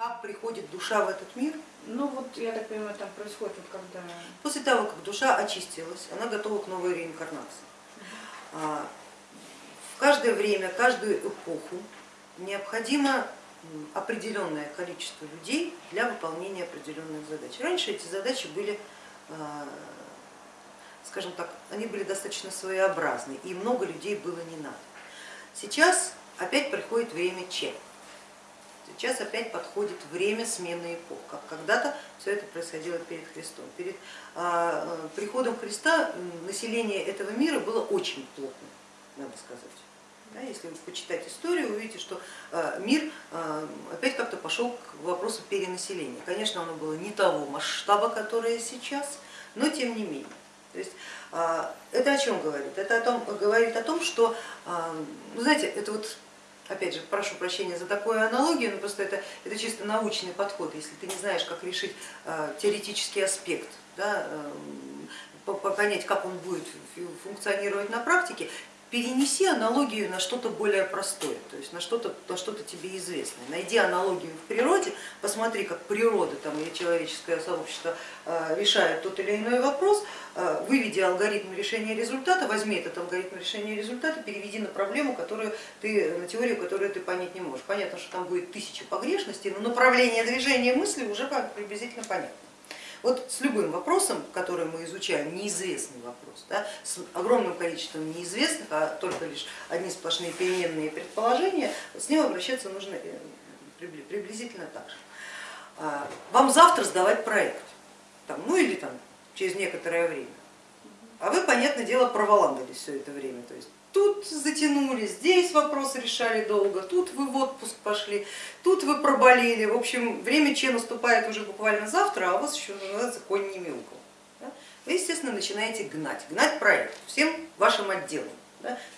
Как приходит душа в этот мир? Ну вот, я так понимаю, там происходит, вот когда... После того, как душа очистилась, она готова к новой реинкарнации. А, в каждое время, каждую эпоху необходимо определенное количество людей для выполнения определенных задач. Раньше эти задачи были, а, скажем так, они были достаточно своеобразны и много людей было не надо. Сейчас опять приходит время Че. Сейчас опять подходит время смены эпох, как когда-то все это происходило перед Христом. Перед а, приходом Христа население этого мира было очень плотным, надо сказать. Если вы почитать историю, увидите, что а, мир а, опять как-то пошел к вопросу перенаселения. Конечно, оно было не того масштаба, которое сейчас, но тем не менее. То есть это о чем говорит? Это о том, говорит о том, что, ну, знаете, это вот опять же, прошу прощения за такую аналогию, но просто это, это чисто научный подход, если ты не знаешь, как решить э, теоретический аспект, да, э, понять, как он будет функционировать на практике, перенеси аналогию на что-то более простое, то есть на что-то на что тебе известное. Найди аналогию в природе, посмотри, как природа там, или человеческое сообщество э, решает тот или иной вопрос, э, выведи алгоритм решения результата, возьми этот алгоритм решения результата, переведи на проблему, которую ты, на теорию, которую ты понять не можешь. Понятно, что там будет тысяча погрешностей, но направление движения мысли уже приблизительно понятно. Вот с любым вопросом, который мы изучаем, неизвестный вопрос, да, с огромным количеством неизвестных, а только лишь одни сплошные переменные предположения, с ним обращаться нужно э, приблизительно так же. А, вам завтра сдавать проект, там, ну или там, через некоторое время, а вы, понятное дело, проволандались все это время, то есть тут затянули, здесь вопросы решали долго, тут вы в отпуск пошли, тут вы проболели. В общем, время Че наступает уже буквально завтра, а у вас еще называется конь не мяукал. Вы, естественно, начинаете гнать, гнать проект всем вашим отделам.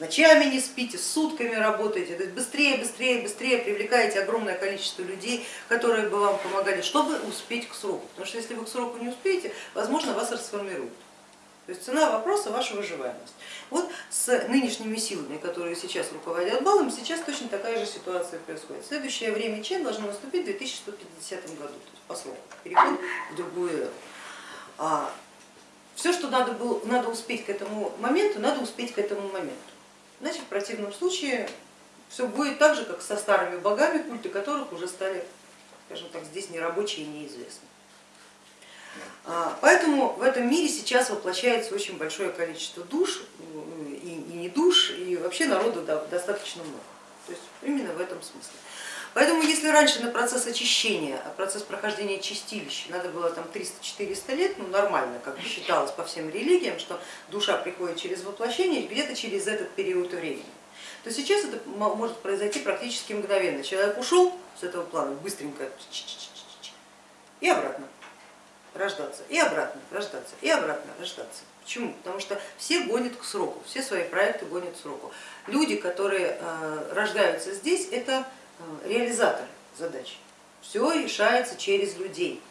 Ночами не спите, сутками работаете, то есть быстрее, быстрее, быстрее привлекаете огромное количество людей, которые бы вам помогали, чтобы успеть к сроку. Потому что если вы к сроку не успеете, возможно, вас расформируют. То есть цена вопроса ваша выживаемость. Вот с нынешними силами, которые сейчас руководят балом, сейчас точно такая же ситуация происходит. Следующее время Чен должно наступить в 2150 году, то есть по сроку, переход в другую эру. А все, что надо, было, надо успеть к этому моменту, надо успеть к этому моменту. Иначе в противном случае все будет так же, как со старыми богами, культы которых уже стали, скажем так, здесь нерабочие и неизвестны. А, поэтому в этом мире сейчас воплощается очень большое количество душ и не душ, и вообще народу достаточно много. То есть именно в этом смысле. Поэтому если раньше на процесс очищения, а процесс прохождения чистилища надо было там 300-400 лет, ну нормально, как считалось по всем религиям, что душа приходит через воплощение где-то через этот период времени, то сейчас это может произойти практически мгновенно. Человек ушел с этого плана быстренько и обратно рождаться, и обратно рождаться, и обратно рождаться. Почему? Потому что все гонят к сроку, все свои проекты гонят к сроку. Люди, которые э, рождаются здесь, это э, реализаторы задач. Все решается через людей.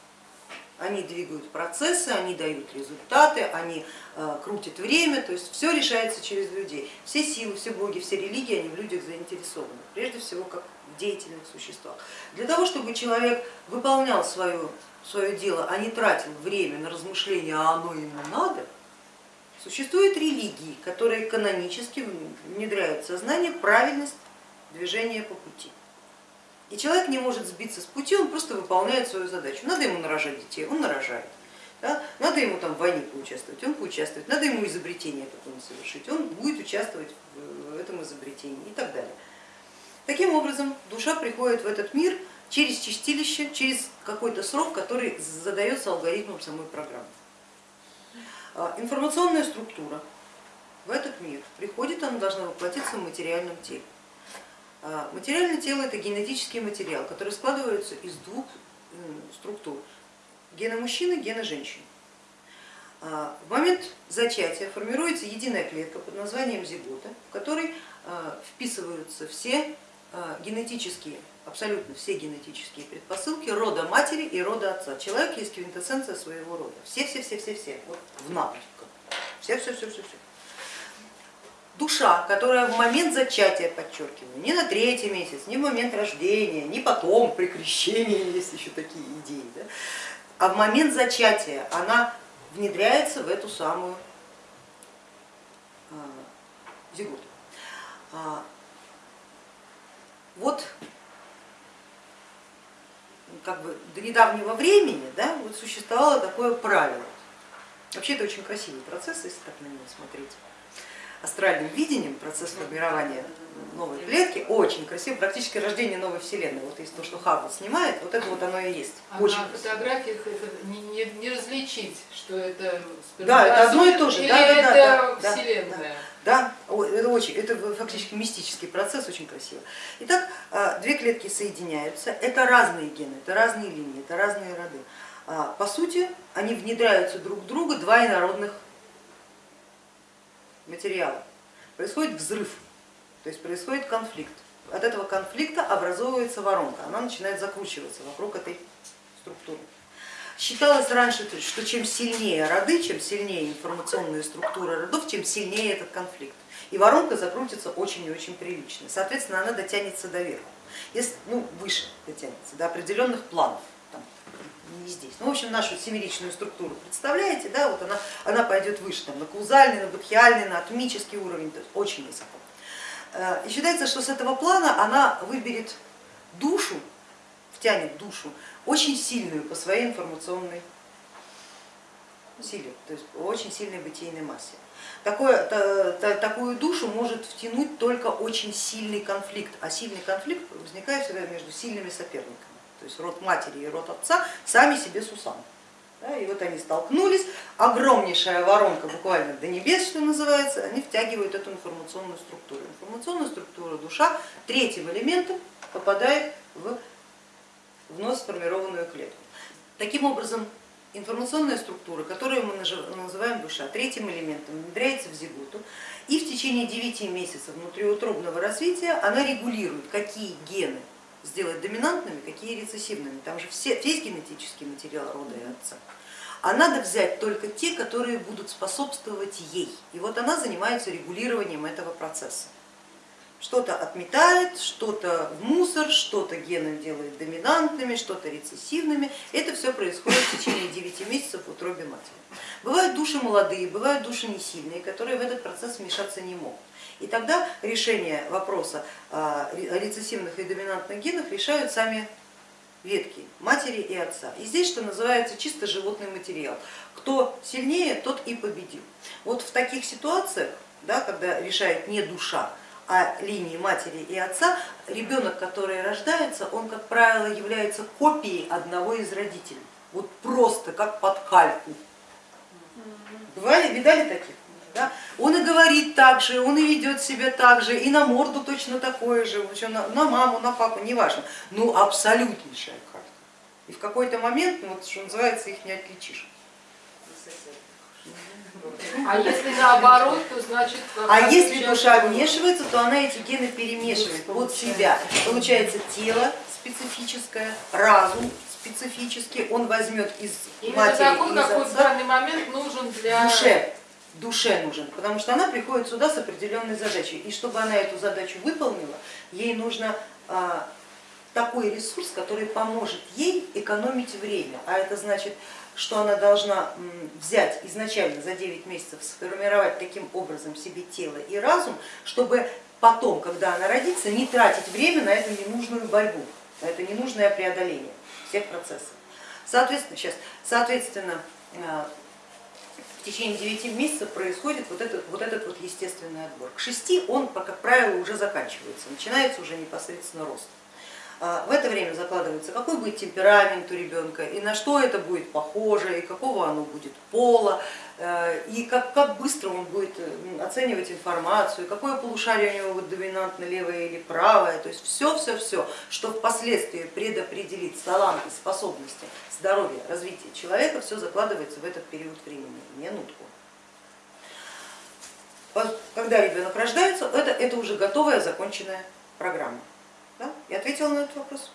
Они двигают процессы, они дают результаты, они э, крутят время, то есть все решается через людей. Все силы, все боги, все религии, они в людях заинтересованы, прежде всего как деятельных существах. Для того, чтобы человек выполнял свою свое дело, а не тратил время на размышления, а оно ему надо, существуют религии, которые канонически внедряют в сознание правильность движения по пути. И человек не может сбиться с пути, он просто выполняет свою задачу. Надо ему нарожать детей, он нарожает. Да? Надо ему там в войне поучаствовать, он поучаствует. Надо ему изобретение какое-нибудь совершить, он будет участвовать в этом изобретении и так далее. Таким образом, душа приходит в этот мир через чистилище, через какой-то срок, который задается алгоритмом самой программы. А, информационная структура в этот мир приходит, она должна воплотиться в материальном теле. А, материальное тело это генетический материал, который складывается из двух структур, гена мужчины, гена женщины. А, в момент зачатия формируется единая клетка под названием зигота, в которой вписываются все генетические абсолютно все генетические предпосылки рода матери и рода отца. Человек есть квинтэссенция своего рода. Все, все, все, все, все, вот в навыках. Все, все, все, все, все. душа, которая в момент зачатия, подчеркиваю, не на третий месяц, не в момент рождения, не потом при крещении, есть еще такие идеи, да, а в момент зачатия она внедряется в эту самую а, зиготу. Вот как бы до недавнего времени да, вот существовало такое правило. Вообще это очень красивый процесс, если так на него смотреть астральным видением процесс формирования новой клетки очень красиво, практически рождение новой вселенной. Вот есть то, что Хаббл снимает, вот это вот оно и есть. А очень на фотографиях это не, не, не различить, что это Да, это одно и то же. или Да, да, да, это да, да, вселенная. Да, это очень, это фактически мистический процесс, очень красиво. Итак, а, две клетки соединяются, это разные гены, это разные линии, это разные роды. А, По сути, они внедряются друг в друга, два инородных материала. Происходит взрыв, то есть происходит конфликт. От этого конфликта образовывается воронка, она начинает закручиваться вокруг этой структуры. Считалось раньше, что чем сильнее роды, чем сильнее информационные структуры родов, тем сильнее этот конфликт. И воронка закрутится очень и очень прилично. Соответственно, она дотянется до верха, если, ну, выше дотянется, до определенных планов. Там, не здесь. Ну, в общем, нашу семеричную структуру представляете, да, вот она, она пойдет выше, там, на каузальный, на будхиальный, на атомический уровень, то есть очень высоко. И считается, что с этого плана она выберет душу, втянет душу, очень сильную по своей информационной силе, то есть очень сильной бытийной массе. Такое, та, та, такую душу может втянуть только очень сильный конфликт, а сильный конфликт возникает всегда между сильными соперниками. То есть род матери и род отца сами себе сусаны. Да, и вот они столкнулись, огромнейшая воронка буквально до небес, что называется, они втягивают эту информационную структуру. Информационная структура душа третьим элементом попадает в вновь сформированную клетку. Таким образом, информационная структура, которую мы называем душа, третьим элементом внедряется в зиготу, и в течение 9 месяцев внутриутробного развития она регулирует, какие гены сделать доминантными, какие рецессивными. Там же все, весь генетический материал рода и отца. А надо взять только те, которые будут способствовать ей. И вот она занимается регулированием этого процесса. Что-то отметает, что-то в мусор, что-то гены делает доминантными, что-то рецессивными. Это все происходит в течение 9 месяцев в утробе матери. Бывают души молодые, бывают души не сильные, которые в этот процесс вмешаться не могут. И тогда решение вопроса о рецессивных и доминантных генах решают сами ветки матери и отца. И здесь, что называется, чисто животный материал. Кто сильнее, тот и победил. Вот в таких ситуациях, да, когда решает не душа, а линии матери и отца, ребенок, который рождается, он, как правило, является копией одного из родителей. Вот просто как под кальку. Бывали, видали таких? Да? Он и говорит так же, он и ведет себя так же, и на морду точно такое же, на, на маму, на папу, неважно. Ну абсолютнейшая карта. И в какой-то момент, ну, вот, что называется, их не отличишь. А если наоборот, то значит... А если душа вмешивается, то она эти гены перемешивает под себя. Получается тело специфическое, разум специфический, он возьмет из Именно матери такой, и из какой в отца. данный момент нужен для... душе, душе нужен, потому что она приходит сюда с определенной задачей. И чтобы она эту задачу выполнила, ей нужно а, такой ресурс, который поможет ей экономить время. А это значит, что она должна взять изначально за 9 месяцев, сформировать таким образом себе тело и разум, чтобы потом, когда она родится, не тратить время на эту ненужную борьбу, на это ненужное преодоление всех процессов. Соответственно, сейчас, соответственно, а, в течение 9 месяцев происходит вот этот, вот этот вот естественный отбор. К 6 он, как правило, уже заканчивается, начинается уже непосредственно рост. А, в это время закладывается, какой будет темперамент у ребенка, и на что это будет похоже, и какого оно будет пола, э, и как, как быстро он будет оценивать информацию, какое полушарие у него будет доминантно, левое или правое, то есть все-все-все, что впоследствии предопределит таланты, способности, здоровье, развитие человека, все закладывается в этот период времени, минутку. Когда ребенок рождается, это, это уже готовая, законченная программа. Да? Я ответила на этот вопрос.